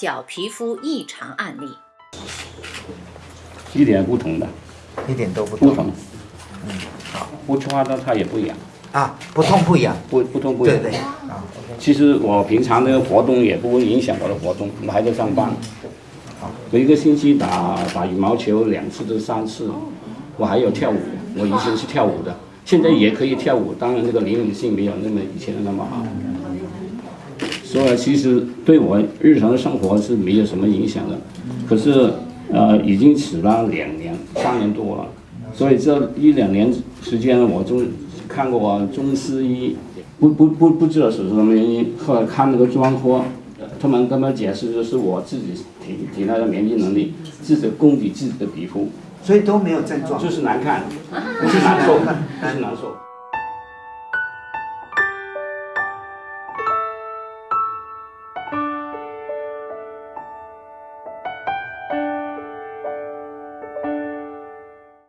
脚皮肤异常案例。一点不同的，一点都不痛不同。嗯，好，不抓到它也不痒，啊，不痛不痒，不不痛不痒。对对啊其实我平常那个活动也不会影响我的活动，我还在上班。我一个星期打打羽毛球两次到三次，我还有跳舞，我以前是跳舞的，现在也可以跳舞，当然这个灵敏性没有那么以前的那么好。所以其实对我日常的生活是没有什么影响的，可是呃已经死了两年三年多了，所以这一两年时间我中看过中西医，不不不不知道是什么原因，后来看那个专科，他们跟我解释就是我自己体体内的免疫能力，自己供给自己的皮肤，所以都没有症状，就是难看，不是难受，不是难受。